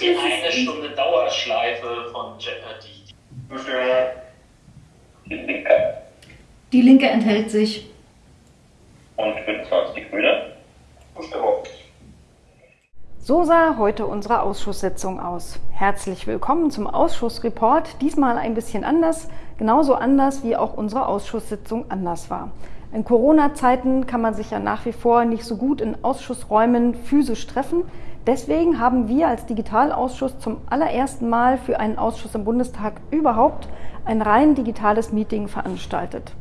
ist die eine Stunde Dauerschleife von Jeopardy. Die Linke. Die Linke enthält sich. Und 25 die Grüne. Zustimmung. So sah heute unsere Ausschusssitzung aus. Herzlich willkommen zum Ausschussreport. Diesmal ein bisschen anders, genauso anders wie auch unsere Ausschusssitzung anders war. In Corona-Zeiten kann man sich ja nach wie vor nicht so gut in Ausschussräumen physisch treffen. Deswegen haben wir als Digitalausschuss zum allerersten Mal für einen Ausschuss im Bundestag überhaupt ein rein digitales Meeting veranstaltet.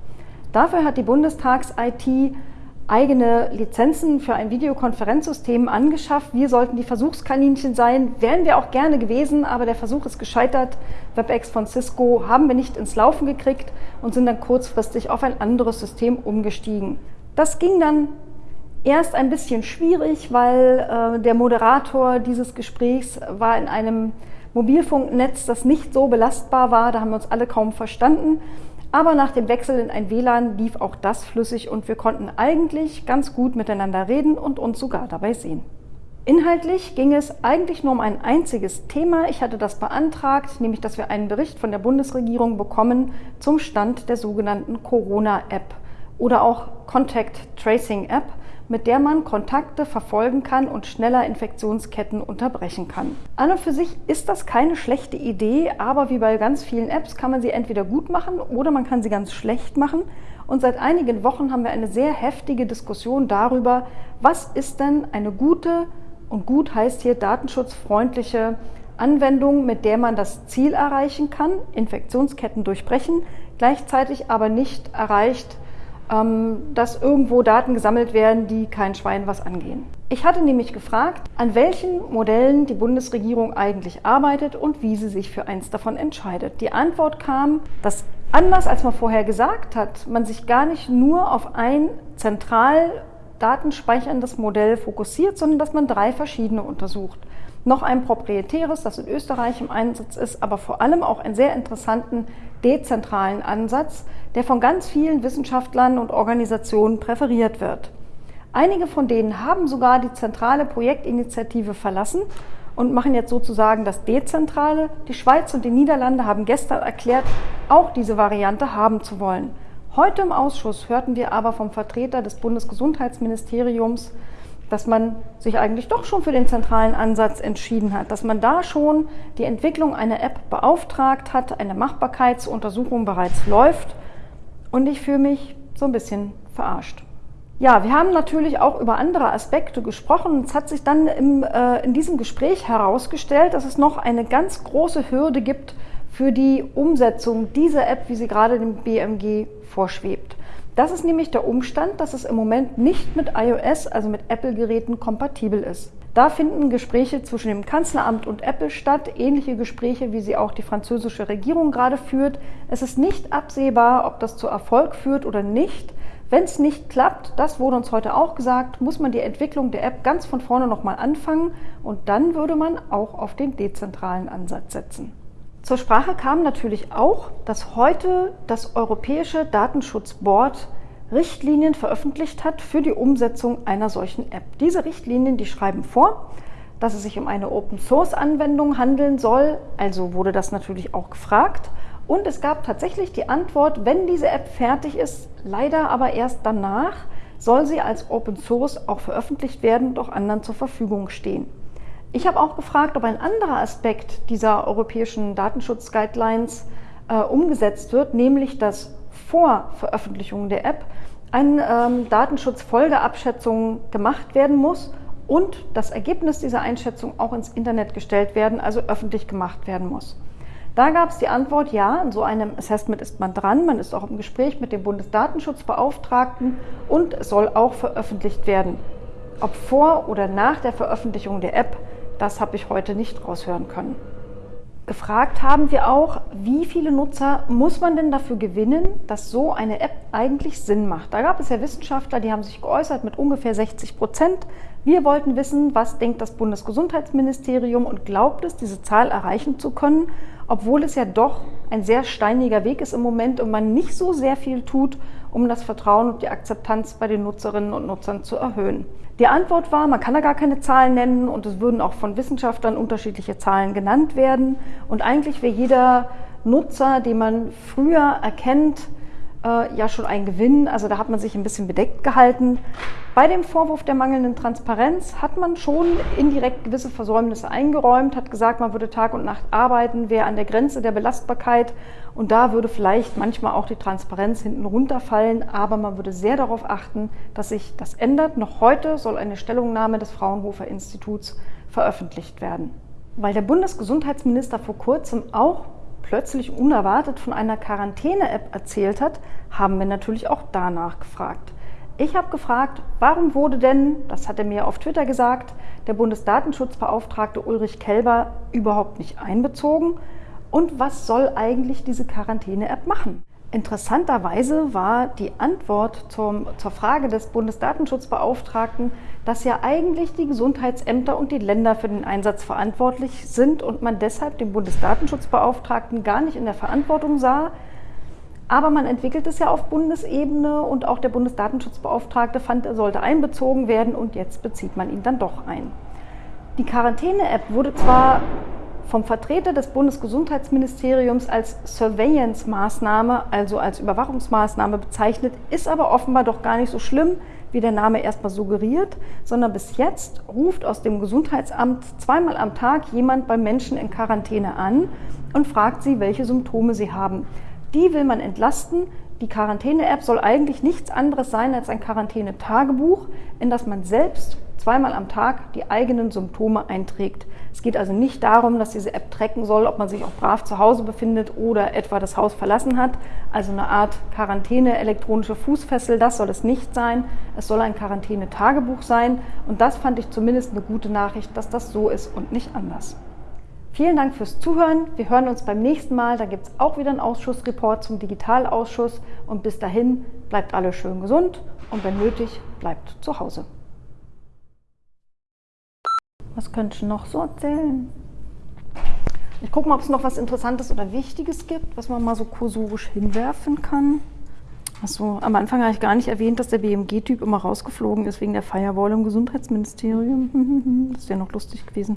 Dafür hat die Bundestags-IT eigene Lizenzen für ein Videokonferenzsystem angeschafft. Wir sollten die Versuchskaninchen sein, wären wir auch gerne gewesen, aber der Versuch ist gescheitert. WebEx von Cisco haben wir nicht ins Laufen gekriegt und sind dann kurzfristig auf ein anderes System umgestiegen. Das ging dann erst ein bisschen schwierig, weil äh, der Moderator dieses Gesprächs war in einem Mobilfunknetz, das nicht so belastbar war. Da haben wir uns alle kaum verstanden. Aber nach dem Wechsel in ein WLAN lief auch das flüssig und wir konnten eigentlich ganz gut miteinander reden und uns sogar dabei sehen. Inhaltlich ging es eigentlich nur um ein einziges Thema. Ich hatte das beantragt, nämlich dass wir einen Bericht von der Bundesregierung bekommen zum Stand der sogenannten Corona-App oder auch Contact Tracing App mit der man Kontakte verfolgen kann und schneller Infektionsketten unterbrechen kann. An und für sich ist das keine schlechte Idee, aber wie bei ganz vielen Apps kann man sie entweder gut machen oder man kann sie ganz schlecht machen. Und seit einigen Wochen haben wir eine sehr heftige Diskussion darüber, was ist denn eine gute und gut heißt hier datenschutzfreundliche Anwendung, mit der man das Ziel erreichen kann, Infektionsketten durchbrechen, gleichzeitig aber nicht erreicht, dass irgendwo Daten gesammelt werden, die kein Schwein was angehen. Ich hatte nämlich gefragt, an welchen Modellen die Bundesregierung eigentlich arbeitet und wie sie sich für eins davon entscheidet. Die Antwort kam, dass anders als man vorher gesagt hat, man sich gar nicht nur auf ein zentral datenspeicherndes Modell fokussiert, sondern dass man drei verschiedene untersucht noch ein proprietäres, das in Österreich im Einsatz ist, aber vor allem auch einen sehr interessanten dezentralen Ansatz, der von ganz vielen Wissenschaftlern und Organisationen präferiert wird. Einige von denen haben sogar die zentrale Projektinitiative verlassen und machen jetzt sozusagen das Dezentrale. Die Schweiz und die Niederlande haben gestern erklärt, auch diese Variante haben zu wollen. Heute im Ausschuss hörten wir aber vom Vertreter des Bundesgesundheitsministeriums, dass man sich eigentlich doch schon für den zentralen Ansatz entschieden hat, dass man da schon die Entwicklung einer App beauftragt hat, eine Machbarkeitsuntersuchung bereits läuft und ich fühle mich so ein bisschen verarscht. Ja, wir haben natürlich auch über andere Aspekte gesprochen. Es hat sich dann im, äh, in diesem Gespräch herausgestellt, dass es noch eine ganz große Hürde gibt für die Umsetzung dieser App, wie sie gerade dem BMG vorschwebt. Das ist nämlich der Umstand, dass es im Moment nicht mit iOS, also mit Apple-Geräten, kompatibel ist. Da finden Gespräche zwischen dem Kanzleramt und Apple statt, ähnliche Gespräche, wie sie auch die französische Regierung gerade führt. Es ist nicht absehbar, ob das zu Erfolg führt oder nicht. Wenn es nicht klappt, das wurde uns heute auch gesagt, muss man die Entwicklung der App ganz von vorne nochmal anfangen und dann würde man auch auf den dezentralen Ansatz setzen. Zur Sprache kam natürlich auch, dass heute das Europäische Datenschutzboard Richtlinien veröffentlicht hat für die Umsetzung einer solchen App. Diese Richtlinien, die schreiben vor, dass es sich um eine Open-Source-Anwendung handeln soll. Also wurde das natürlich auch gefragt. Und es gab tatsächlich die Antwort, wenn diese App fertig ist, leider aber erst danach, soll sie als Open Source auch veröffentlicht werden und auch anderen zur Verfügung stehen. Ich habe auch gefragt, ob ein anderer Aspekt dieser europäischen Datenschutz-Guidelines äh, umgesetzt wird, nämlich dass vor Veröffentlichung der App eine ähm, Datenschutzfolgeabschätzung gemacht werden muss und das Ergebnis dieser Einschätzung auch ins Internet gestellt werden, also öffentlich gemacht werden muss. Da gab es die Antwort, ja, in so einem Assessment ist man dran, man ist auch im Gespräch mit dem Bundesdatenschutzbeauftragten und es soll auch veröffentlicht werden. Ob vor oder nach der Veröffentlichung der App, das habe ich heute nicht raushören können. Gefragt haben wir auch, wie viele Nutzer muss man denn dafür gewinnen, dass so eine App eigentlich Sinn macht. Da gab es ja Wissenschaftler, die haben sich geäußert mit ungefähr 60 Prozent. Wir wollten wissen, was denkt das Bundesgesundheitsministerium und glaubt es, diese Zahl erreichen zu können, obwohl es ja doch ein sehr steiniger Weg ist im Moment und man nicht so sehr viel tut, um das Vertrauen und die Akzeptanz bei den Nutzerinnen und Nutzern zu erhöhen. Die Antwort war, man kann da gar keine Zahlen nennen und es würden auch von Wissenschaftlern unterschiedliche Zahlen genannt werden. Und eigentlich wäre jeder Nutzer, den man früher erkennt, äh, ja schon ein Gewinn. Also da hat man sich ein bisschen bedeckt gehalten. Bei dem Vorwurf der mangelnden Transparenz hat man schon indirekt gewisse Versäumnisse eingeräumt, hat gesagt, man würde Tag und Nacht arbeiten, wäre an der Grenze der Belastbarkeit und da würde vielleicht manchmal auch die Transparenz hinten runterfallen, aber man würde sehr darauf achten, dass sich das ändert. Noch heute soll eine Stellungnahme des Fraunhofer Instituts veröffentlicht werden. Weil der Bundesgesundheitsminister vor kurzem auch plötzlich unerwartet von einer Quarantäne-App erzählt hat, haben wir natürlich auch danach gefragt. Ich habe gefragt, warum wurde denn, das hat er mir auf Twitter gesagt, der Bundesdatenschutzbeauftragte Ulrich Kelber überhaupt nicht einbezogen und was soll eigentlich diese Quarantäne-App machen? Interessanterweise war die Antwort zum, zur Frage des Bundesdatenschutzbeauftragten, dass ja eigentlich die Gesundheitsämter und die Länder für den Einsatz verantwortlich sind und man deshalb den Bundesdatenschutzbeauftragten gar nicht in der Verantwortung sah. Aber man entwickelt es ja auf Bundesebene und auch der Bundesdatenschutzbeauftragte fand, er sollte einbezogen werden und jetzt bezieht man ihn dann doch ein. Die Quarantäne-App wurde zwar vom Vertreter des Bundesgesundheitsministeriums als Surveillance-Maßnahme, also als Überwachungsmaßnahme bezeichnet, ist aber offenbar doch gar nicht so schlimm, wie der Name erstmal suggeriert, sondern bis jetzt ruft aus dem Gesundheitsamt zweimal am Tag jemand bei Menschen in Quarantäne an und fragt sie, welche Symptome sie haben. Die will man entlasten. Die Quarantäne-App soll eigentlich nichts anderes sein als ein Quarantänetagebuch, in das man selbst zweimal am Tag die eigenen Symptome einträgt. Es geht also nicht darum, dass diese App tracken soll, ob man sich auch brav zu Hause befindet oder etwa das Haus verlassen hat. Also eine Art Quarantäne, elektronische Fußfessel, das soll es nicht sein. Es soll ein Quarantänetagebuch sein. Und das fand ich zumindest eine gute Nachricht, dass das so ist und nicht anders. Vielen Dank fürs Zuhören. Wir hören uns beim nächsten Mal. Da gibt es auch wieder einen Ausschussreport zum Digitalausschuss. Und bis dahin bleibt alle schön gesund und wenn nötig, bleibt zu Hause. Was könnte ich noch so erzählen? Ich gucke mal, ob es noch was Interessantes oder Wichtiges gibt, was man mal so kursorisch hinwerfen kann. Achso, am Anfang habe ich gar nicht erwähnt, dass der BMG-Typ immer rausgeflogen ist wegen der Firewall im Gesundheitsministerium. Das wäre noch lustig gewesen.